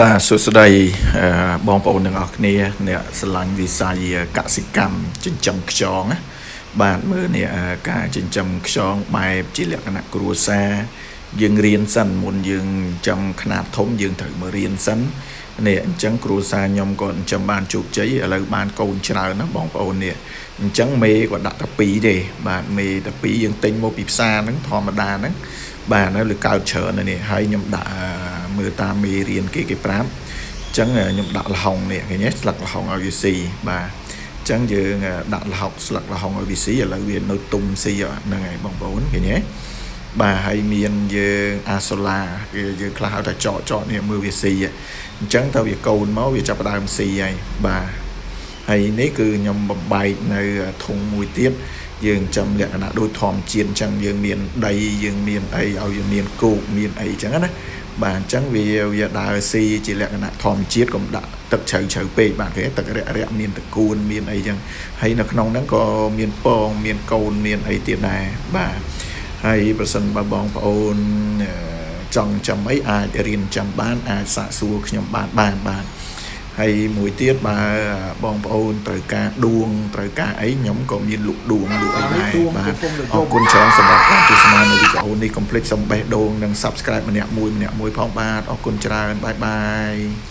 បាទសួស្តីអឺបងប្អូនទាំងអស់គ្នាអ្នកស្រឡាញ់វិស័យកសិកម្មចិញ្ចឹមខ្យងណាបាទមើលនេះអឺការចិញ្ចឹមខ្យងបែបជាលក្ខណៈគ្រួសារយើងរៀនសិនមុនយើងចំຂະຫນាតធំយើងត្រូវមករៀនសិននេះអញ្ចឹងគ្រួសារខ្ញុំក៏ចិញ្ចឹមបានជោគជ័យឥឡូវបានកូនច្រើនណាបងប្អូននេះអញ្ចឹងមេក៏ដាក់តែ2ទេបាទមេតែ2យើងទិញមកពីផ្សារហ្នឹងធម្មតាហ្នឹងបាទនៅលើកើតច្រើនណាស់នេះហើយខ្ញុំដាក់ មើលតាមមេរៀនគេគេប្រាប់អញ្ចឹងខ្ញុំដាក់លហុងនេះឃើញទេស្លឹកលហុងឲ្យវាស៊ីបាទអញ្ចឹងយើងដាក់លហុកស្លឹកលហុងឲ្យវាស៊ីឥឡូវវានៅទុំស៊ីហ្នឹងហើយបងប្អូនឃើញទេបាទហើយមានយើងអាសូឡាគេយើងខ្លះហៅថាចកចកនេះមើលវាស៊ីអញ្ចឹងទៅវាកូនមកវាចាប់ដើមស៊ីហើយបាទហើយនេះគឺខ្ញុំបំបែកនៅធុងមួយទៀតយើងចំលក្ខណៈដូចធម្មជាតិអញ្ចឹងយើងមានដីយើងមានអីឲ្យវាមានគោកមានអីអញ្ចឹងណា បាទអញ្ចឹងវាវាដើរស៊ីជាលក្ខណៈធម្មជាតិកុំដាក់ទឹកជ្រៅជ្រៅពេកបាទគេទឹករាក់រាក់មានតកួនមានអីចឹងហើយនៅក្នុងហ្នឹងក៏មានពងមានកូនមានអីទៀតដែរបាទហើយប្រសិនបើបងប្អូនចង់ចាំអីអាចរៀនចាំបានអាចសាកសួរខ្ញុំបានបានបាទហើយមួយទៀតបើបងប្អូនត្រូវការដួងត្រូវការអីខ្ញុំក៏មានលក់ដួងលក់អីដែរបាទអរគុណច្រើនសម្រាប់ការទស្សនា នៅវីដេអូនេះ កុំភ្លេចសំបេះដូងនិង Subscribe ម្នាក់មួយម្នាក់មួយផងបាទអរគុណច្រើនបាយបាយ